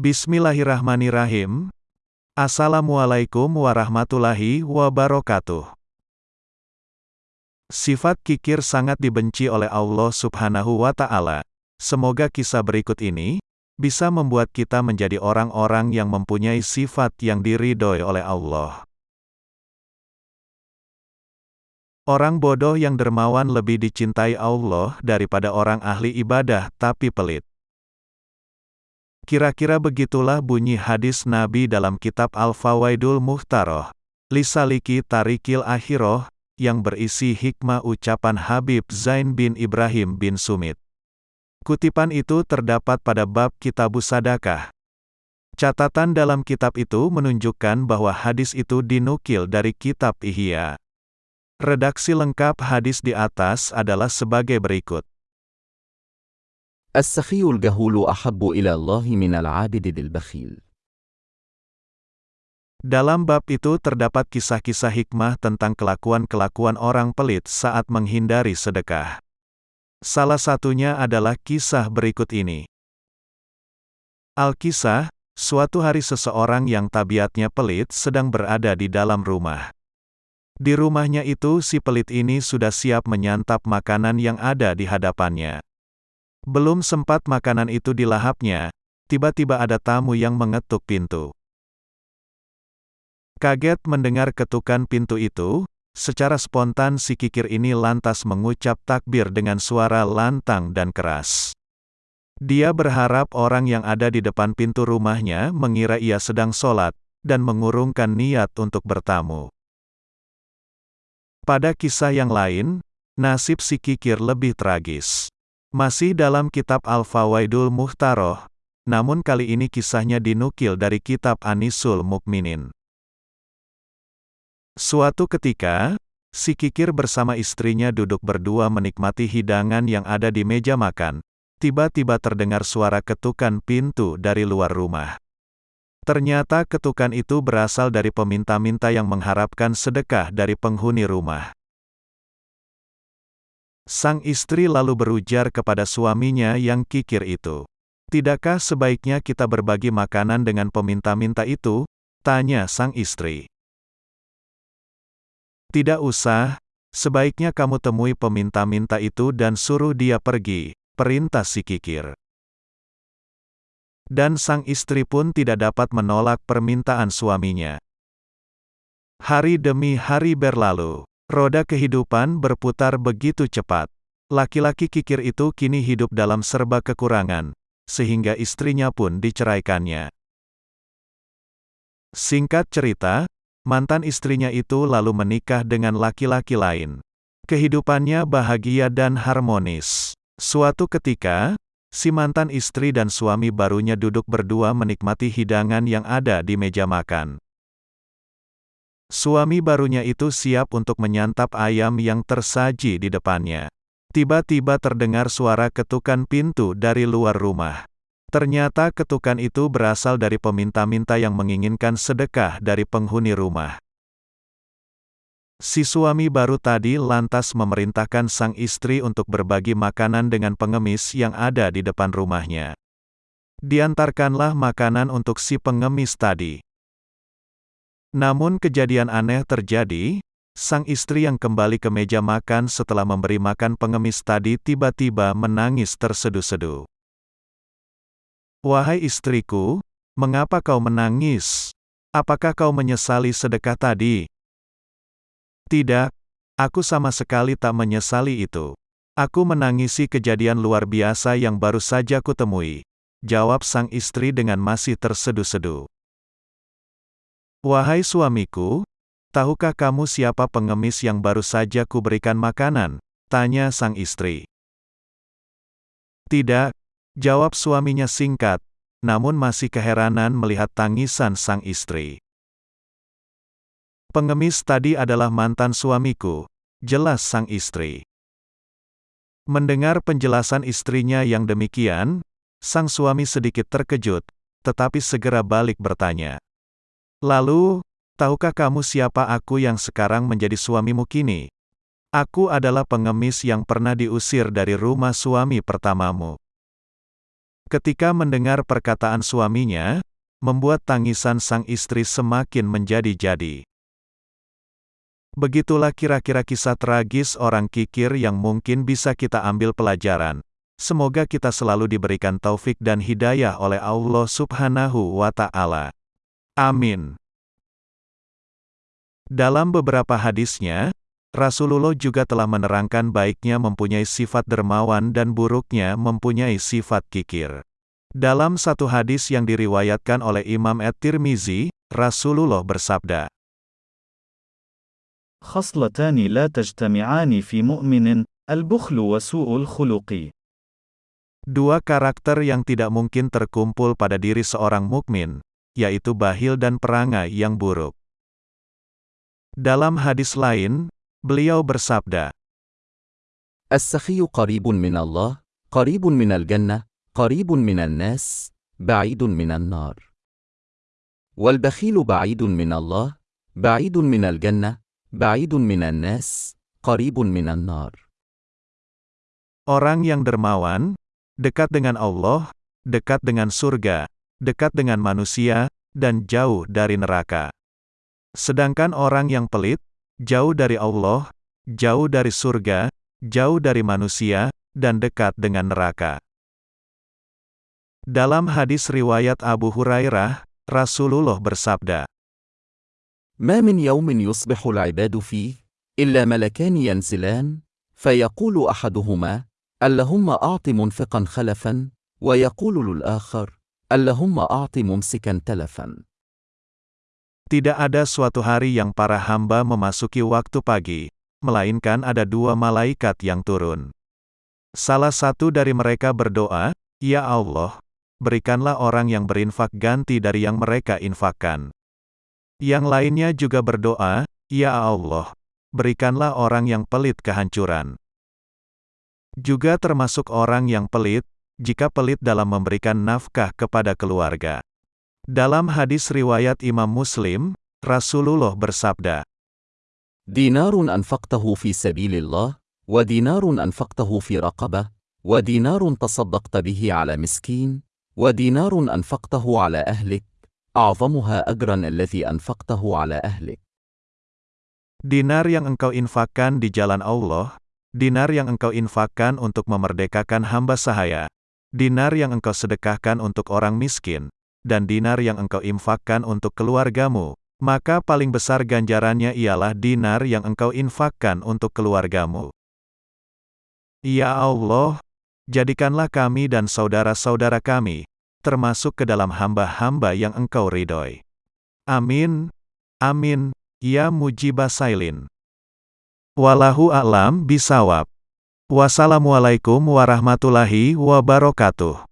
Bismillahirrahmanirrahim. Assalamualaikum warahmatullahi wabarakatuh. Sifat kikir sangat dibenci oleh Allah Subhanahu wa Ta'ala. Semoga kisah berikut ini bisa membuat kita menjadi orang-orang yang mempunyai sifat yang diridhoi oleh Allah. Orang bodoh yang dermawan lebih dicintai Allah daripada orang ahli ibadah tapi pelit. Kira-kira begitulah bunyi hadis Nabi dalam kitab Al-Fawaidul Muhtaroh, Lisaliki Tarikil Akhiroh, yang berisi hikmah ucapan Habib Zain bin Ibrahim bin Sumit. Kutipan itu terdapat pada bab Kitabu Sadakah. Catatan dalam kitab itu menunjukkan bahwa hadis itu dinukil dari kitab Ihya. Redaksi lengkap hadis di atas adalah sebagai berikut. السخي الجهول أحب إلى الله من العابد البخيل. Dalam bab itu terdapat kisah-kisah hikmah tentang kelakuan-kelakuan orang pelit saat menghindari sedekah. Salah satunya adalah kisah berikut ini. Al-Kisah, suatu hari seseorang yang tabiatnya pelit sedang berada di dalam rumah. Di rumahnya itu si pelit ini sudah siap menyantap makanan yang ada di hadapannya. Belum sempat makanan itu dilahapnya, tiba-tiba ada tamu yang mengetuk pintu. Kaget mendengar ketukan pintu itu, secara spontan si kikir ini lantas mengucap takbir dengan suara lantang dan keras. Dia berharap orang yang ada di depan pintu rumahnya mengira ia sedang sholat, dan mengurungkan niat untuk bertamu. Pada kisah yang lain, nasib si kikir lebih tragis. Masih dalam kitab Al-Fawaidul Muhtaroh, namun kali ini kisahnya dinukil dari kitab Anisul Mukminin. Suatu ketika, si kikir bersama istrinya duduk berdua menikmati hidangan yang ada di meja makan. Tiba-tiba terdengar suara ketukan pintu dari luar rumah. Ternyata ketukan itu berasal dari peminta-minta yang mengharapkan sedekah dari penghuni rumah. Sang istri lalu berujar kepada suaminya yang kikir itu. Tidakkah sebaiknya kita berbagi makanan dengan peminta-minta itu? Tanya sang istri. Tidak usah, sebaiknya kamu temui peminta-minta itu dan suruh dia pergi, perintah si kikir. Dan sang istri pun tidak dapat menolak permintaan suaminya. Hari demi hari berlalu. Roda kehidupan berputar begitu cepat. Laki-laki kikir itu kini hidup dalam serba kekurangan, sehingga istrinya pun diceraikannya. Singkat cerita, mantan istrinya itu lalu menikah dengan laki-laki lain. Kehidupannya bahagia dan harmonis. Suatu ketika, si mantan istri dan suami barunya duduk berdua menikmati hidangan yang ada di meja makan. Suami barunya itu siap untuk menyantap ayam yang tersaji di depannya. Tiba-tiba terdengar suara ketukan pintu dari luar rumah. Ternyata ketukan itu berasal dari peminta-minta yang menginginkan sedekah dari penghuni rumah. Si suami baru tadi lantas memerintahkan sang istri untuk berbagi makanan dengan pengemis yang ada di depan rumahnya. Diantarkanlah makanan untuk si pengemis tadi. Namun kejadian aneh terjadi, sang istri yang kembali ke meja makan setelah memberi makan pengemis tadi tiba-tiba menangis terseduh-seduh. Wahai istriku, mengapa kau menangis? Apakah kau menyesali sedekah tadi? Tidak, aku sama sekali tak menyesali itu. Aku menangisi kejadian luar biasa yang baru saja kutemui. Jawab sang istri dengan masih terseduh-seduh. Wahai suamiku, tahukah kamu siapa pengemis yang baru saja kuberikan makanan? Tanya sang istri. Tidak, jawab suaminya singkat, namun masih keheranan melihat tangisan sang istri. Pengemis tadi adalah mantan suamiku, jelas sang istri. Mendengar penjelasan istrinya yang demikian, sang suami sedikit terkejut, tetapi segera balik bertanya. Lalu, tahukah kamu siapa aku yang sekarang menjadi suamimu kini? Aku adalah pengemis yang pernah diusir dari rumah suami pertamamu. Ketika mendengar perkataan suaminya, membuat tangisan sang istri semakin menjadi-jadi. Begitulah kira-kira kisah tragis orang kikir yang mungkin bisa kita ambil pelajaran. Semoga kita selalu diberikan taufik dan hidayah oleh Allah Subhanahu wa Ta'ala. Amin. Dalam beberapa hadisnya, Rasulullah juga telah menerangkan baiknya mempunyai sifat dermawan dan buruknya mempunyai sifat kikir. Dalam satu hadis yang diriwayatkan oleh Imam At-Tirmizi, Rasulullah bersabda, خصلتان لا تجتمعان في مؤمن البخل وسوء الخلق Dua karakter yang tidak mungkin terkumpul pada diri seorang mukmin, yaitu bahil dan perangai yang buruk. Dalam hadis lain, beliau bersabda, السخي قريب من الله قريب من الجنة قريب من الناس بعيد من النار والبخيل بعيد من الله بعيد من الجنة بعيد من الناس قريب من النار Orang yang dermawan, dekat dengan Allah, dekat dengan surga, dekat dengan manusia, dan jauh dari neraka. Sedangkan orang yang pelit, jauh dari Allah, jauh dari surga, jauh dari manusia, dan dekat dengan neraka. Dalam hadis riwayat Abu Hurairah, Rasulullah bersabda, ما من يوم يصبح العباد فيه إلا ملكان ينزلان فيقول أحدهما اللهم أعط منفقا خلفا ويقول للآخر Allahumma أعط mumsikan تلفا. Tidak ada suatu hari yang para hamba memasuki waktu pagi, melainkan ada dua malaikat yang turun. Salah satu dari mereka berdoa, Ya Allah, berikanlah orang yang berinfak ganti dari yang mereka infakkan. Yang lainnya juga berdoa, Ya Allah, berikanlah orang yang pelit kehancuran. Juga termasuk orang yang pelit, jika pelit dalam memberikan nafkah kepada keluarga. Dalam hadis riwayat Imam Muslim, Rasulullah bersabda, Dinarun anfaqtahu fi sabilillah, wa dinarun anfaqtahu fi raqabah, wa dinarun tasaddaqta bihi ala miskin, wa dinarun anfaqtahu ala ahlik, a'zamuha agran allazi anfaqtahu ala ahlik. Dinar yang engkau infakkan di jalan Allah, dinar yang engkau infakkan untuk memerdekakan hamba sahaya, dinar yang engkau sedekahkan untuk orang miskin, dan dinar yang engkau infakkan untuk keluargamu, maka paling besar ganjarannya ialah dinar yang engkau infakkan untuk keluargamu. Ya Allah, jadikanlah kami dan saudara-saudara kami, termasuk ke dalam hamba-hamba yang engkau ridhoi. Amin. Amin. Ya mujibah sailin. Walahu a'lam bisawab. Wassalamualaikum warahmatullahi wabarakatuh.